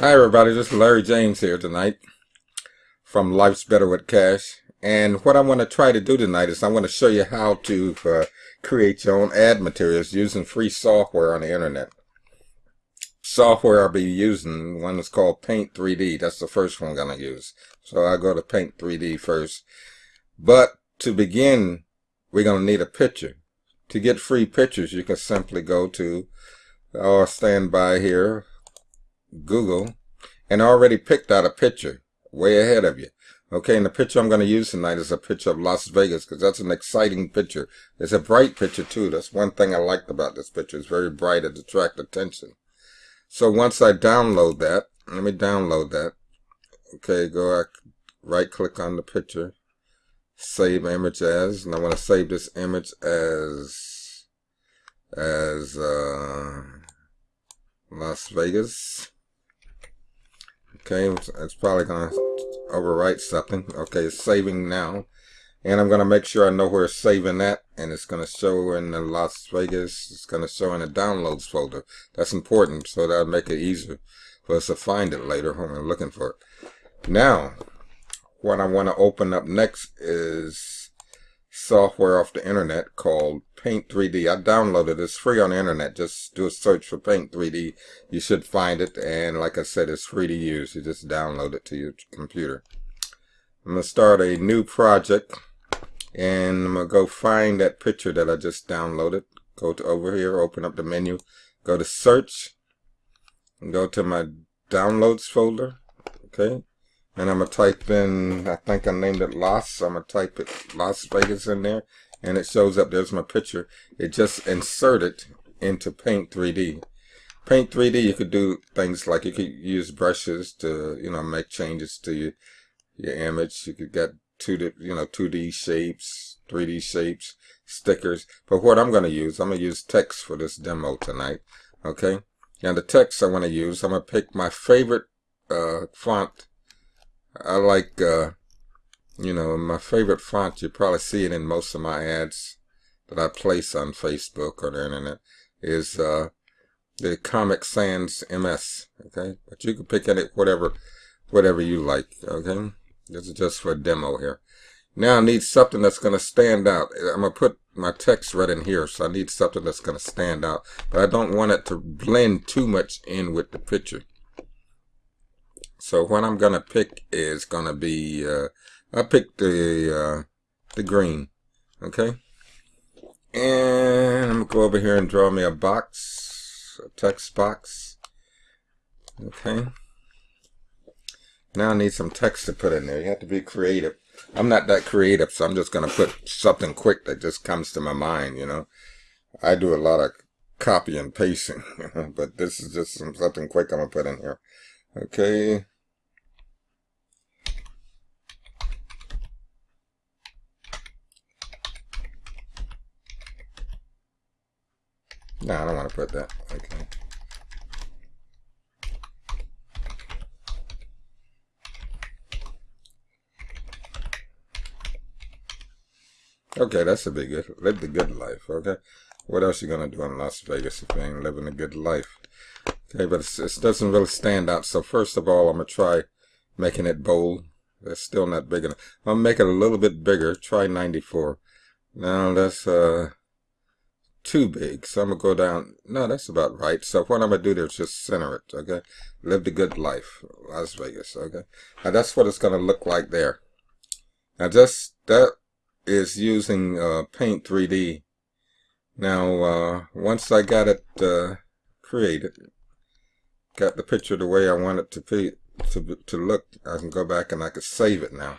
Hi everybody, this is Larry James here tonight from Life's Better with Cash. And what I want to try to do tonight is I want to show you how to uh, create your own ad materials using free software on the internet. Software I'll be using, one is called Paint 3D. That's the first one I'm going to use. So I'll go to Paint 3D first. But to begin, we're going to need a picture. To get free pictures, you can simply go to or stand by here, Google, and already picked out a picture way ahead of you. Okay, and the picture I'm going to use tonight is a picture of Las Vegas because that's an exciting picture. It's a bright picture too. That's one thing I liked about this picture. It's very bright. It attracts attention. So once I download that, let me download that. Okay, go right click on the picture, save image as, and I want to save this image as, as, uh, Las Vegas. Okay, it's probably going to overwrite something. Okay, it's saving now. And I'm going to make sure I know where it's saving at. And it's going to show in the Las Vegas. It's going to show in the downloads folder. That's important. So that'll make it easier for us to find it later when we're looking for it. Now, what I want to open up next is software off the internet called Paint 3D. I downloaded it. It's free on the internet. Just do a search for Paint 3D. You should find it. And like I said, it's free to use. You just download it to your computer. I'm going to start a new project. And I'm going to go find that picture that I just downloaded. Go to over here, open up the menu. Go to search. Go to my downloads folder. Okay and I'm gonna type in I think I named it Las I'm gonna type it Las Vegas in there and it shows up there's my picture. It just inserted into paint 3d paint 3d you could do things like you could use brushes to you know make changes to your, your image. You could get 2d you know 2d shapes 3d shapes stickers. But what I'm gonna use I'm gonna use text for this demo tonight okay? Now the text I want to use I'm gonna pick my favorite uh, font I like, uh, you know, my favorite font, you probably see it in most of my ads that I place on Facebook or the internet, is uh, the Comic Sans MS, okay? But you can pick any, whatever, whatever you like, okay? This is just for a demo here. Now I need something that's going to stand out. I'm going to put my text right in here, so I need something that's going to stand out. But I don't want it to blend too much in with the picture. So what I'm going to pick is going to be, uh, I picked the, uh, the green. Okay. And I'm going to go over here and draw me a box, a text box. Okay. Now I need some text to put in there. You have to be creative. I'm not that creative, so I'm just going to put something quick that just comes to my mind, you know. I do a lot of copy and pasting, but this is just some, something quick I'm going to put in here. Okay. No, I don't want to put that. Okay. Okay, that's a big good. Live the good life, okay? What else you gonna do in Las Vegas if you ain't living a good life? Okay, but it doesn't really stand out. So first of all, I'm gonna try making it bold. That's still not big enough. I'm gonna make it a little bit bigger. Try 94. Now that's uh too big. So I'm going to go down. No, that's about right. So what I'm going to do there is just center it, okay? Live the good life, Las Vegas, okay? Now that's what it's going to look like there. Now just, that is using uh, Paint 3D. Now, uh, once I got it uh, created, got the picture the way I want it to be, to, to look, I can go back and I can save it now.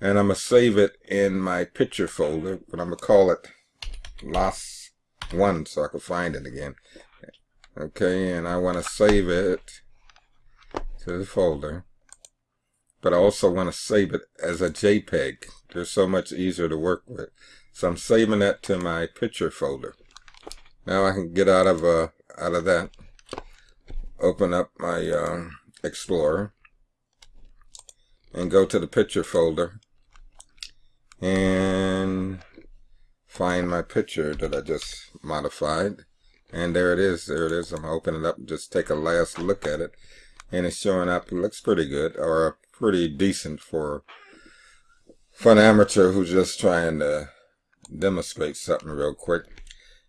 And I'm going to save it in my picture folder, but I'm going to call it Las one so I can find it again. Okay, and I want to save it to the folder. But I also want to save it as a JPEG. They're so much easier to work with. So I'm saving that to my picture folder. Now I can get out of uh, out of that. Open up my uh, Explorer and go to the picture folder and find my picture that I just modified. And there it is. There it is. I'm going to open it up just take a last look at it. and it's showing up. It looks pretty good or pretty decent for for an amateur who's just trying to demonstrate something real quick.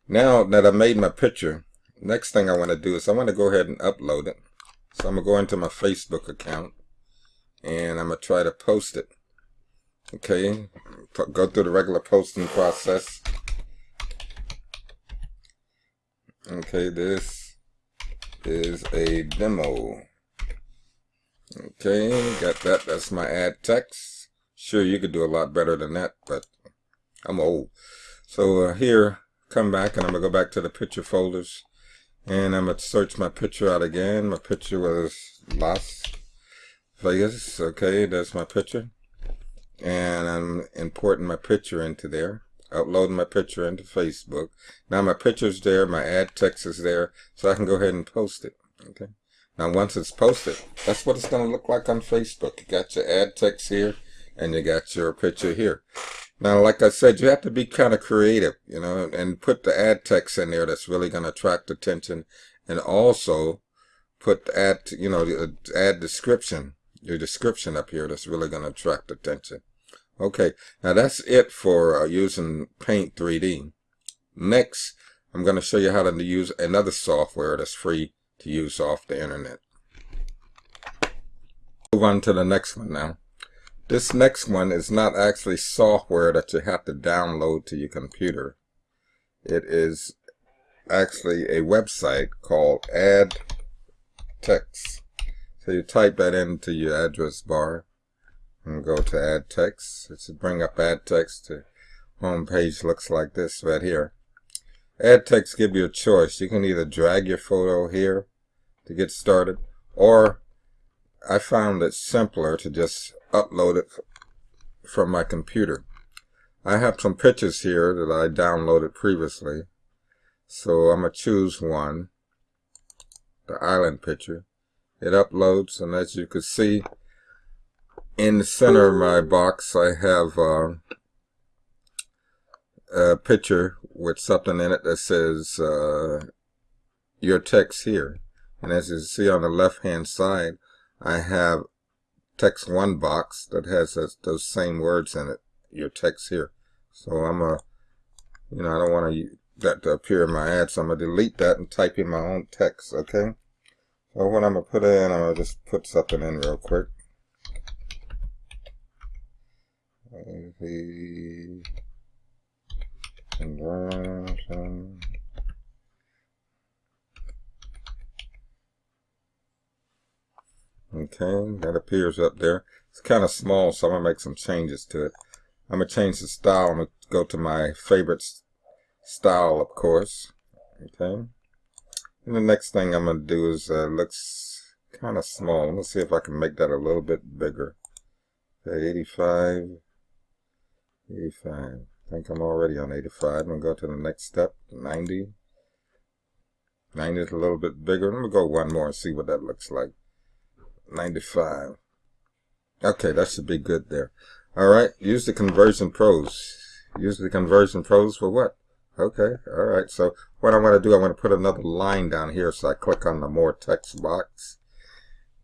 Now that I made my picture, next thing I want to do is I want to go ahead and upload it. So I'm going to go into my Facebook account and I'm going to try to post it. Okay, go through the regular posting process. Okay, this is a demo. Okay, got that. That's my ad text. Sure, you could do a lot better than that, but I'm old. So uh, here, come back, and I'm going to go back to the picture folders. And I'm going to search my picture out again. My picture was Las Vegas. Okay, that's my picture. And I'm importing my picture into there uploading my picture into Facebook. Now my picture's there, my ad text is there, so I can go ahead and post it. Okay. Now once it's posted, that's what it's going to look like on Facebook. You got your ad text here, and you got your picture here. Now, like I said, you have to be kind of creative, you know, and put the ad text in there that's really going to attract attention, and also put the ad, you know, the ad description, your description up here that's really going to attract attention. Okay, now that's it for uh, using Paint 3D. Next, I'm going to show you how to use another software that's free to use off the internet. Move on to the next one now. This next one is not actually software that you have to download to your computer. It is actually a website called Add Text. So you type that into your address bar and go to add text. It should bring up add text. The home page looks like this right here. Add text give you a choice. You can either drag your photo here to get started or I found it simpler to just upload it from my computer. I have some pictures here that I downloaded previously. So I'm going to choose one, the island picture. It uploads and as you can see in the center of my box I have uh, a picture with something in it that says uh, your text here. And as you see on the left hand side I have text one box that has those same words in it your text here. So I'm a you know I don't want to that to appear in my ad so I'm gonna delete that and type in my own text okay? So what I'm gonna put in I'm gonna just put something in real quick conversion okay that appears up there. It's kind of small so I'm gonna make some changes to it. I'm gonna change the style. I'm gonna go to my favorite style of course. Okay. And the next thing I'm gonna do is uh, looks kind of small let's see if I can make that a little bit bigger. Okay 85 85. I think I'm already on 85. I'm going to go to the next step, 90. 90 is a little bit bigger. Let me go one more and see what that looks like. 95. Okay, that should be good there. All right, use the conversion pros. Use the conversion pros for what? Okay, all right. So what I want to do, I want to put another line down here. So I click on the more text box.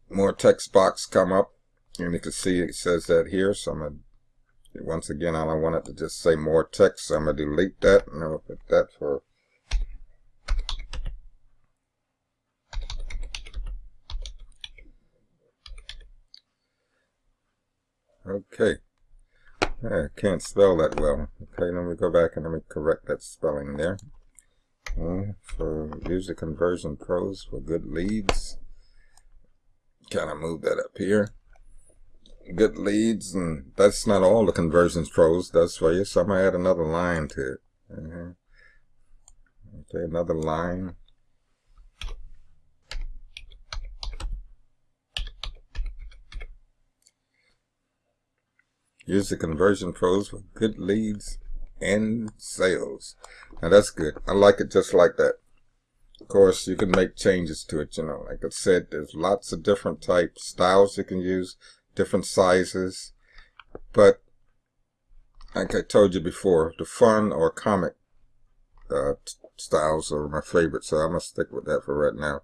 More text box come up. And you can see it says that here. So I'm going to once again, I don't want it to just say more text, so I'm going to delete that, and I'll put that for Okay. I can't spell that well. Okay, let me go back and let me correct that spelling there. Uh, for user conversion pros for good leads. Kind of move that up here good leads, and that's not all the conversions pros does for you. So I'm gonna add another line to it. Uh -huh. Okay, another line. Use the conversion pros for good leads and sales. Now that's good. I like it just like that. Of course, you can make changes to it, you know. Like I said, there's lots of different type styles you can use different sizes. But like I told you before, the fun or comic uh, styles are my favorite, so I'm going to stick with that for right now.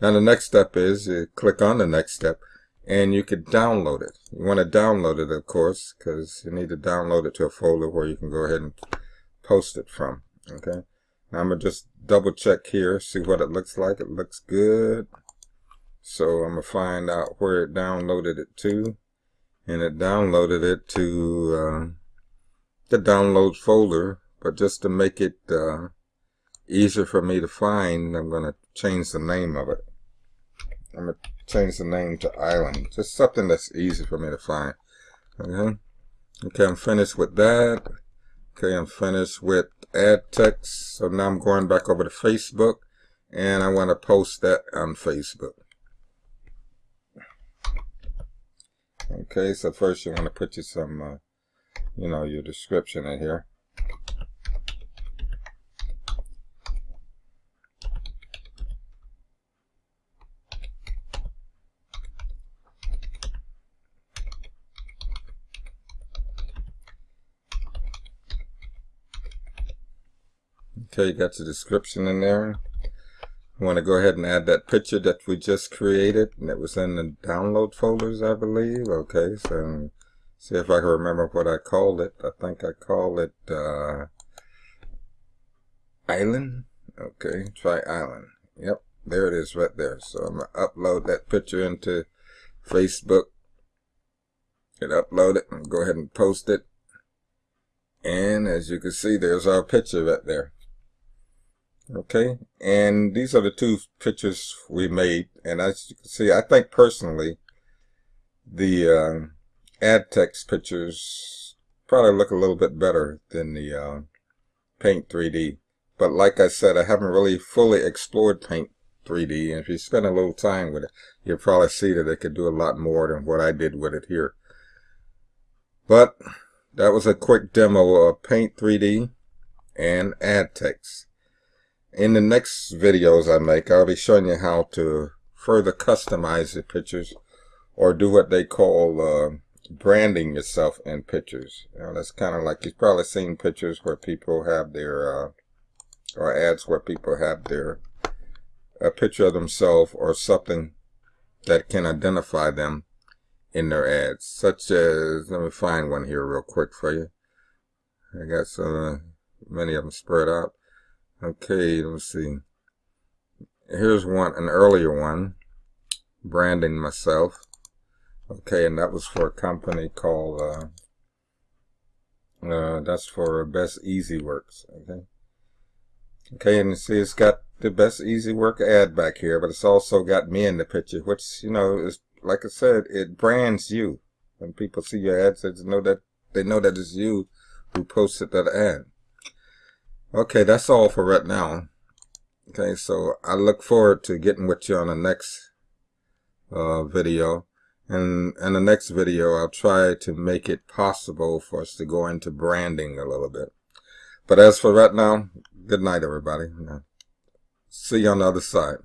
Now the next step is you click on the next step and you could download it. You want to download it, of course, because you need to download it to a folder where you can go ahead and post it from. Okay. Now I'm going to just double check here, see what it looks like. It looks good. So I'm going to find out where it downloaded it to. And it downloaded it to uh, the download folder. But just to make it uh, easier for me to find, I'm going to change the name of it. I'm going to change the name to Island. Just something that's easy for me to find. Okay. Okay, I'm finished with that. Okay, I'm finished with add text. So now I'm going back over to Facebook and I want to post that on Facebook. Okay, so first you want to put you some, uh, you know, your description in here. Okay, you got your description in there. I want to go ahead and add that picture that we just created. And it was in the download folders, I believe. Okay, so see if I can remember what I called it. I think I called it uh, Island. Okay, try Island. Yep, there it is right there. So I'm to upload that picture into Facebook. Hit upload it and go ahead and post it. And as you can see, there's our picture right there. Okay, and these are the two pictures we made. And as you can see, I think personally, the uh, ad text pictures probably look a little bit better than the uh, Paint 3D. But like I said, I haven't really fully explored Paint 3D. And if you spend a little time with it, you'll probably see that it could do a lot more than what I did with it here. But that was a quick demo of Paint 3D and ad text. In the next videos I make, I'll be showing you how to further customize the pictures or do what they call uh, branding yourself in pictures. You know, that's kind of like you've probably seen pictures where people have their, uh, or ads where people have their, a picture of themselves or something that can identify them in their ads, such as, let me find one here real quick for you. I got so many of them spread out. Okay, let's see. Here's one, an earlier one, branding myself. Okay, and that was for a company called, uh, uh, that's for Best Easy Works. Okay. Okay, and you see it's got the Best Easy Work ad back here, but it's also got me in the picture, which, you know, is, like I said, it brands you. When people see your ads, they know that, they know that it's you who posted that ad. Okay, that's all for right now. Okay, so I look forward to getting with you on the next uh, video. And in the next video, I'll try to make it possible for us to go into branding a little bit. But as for right now, good night, everybody. See you on the other side.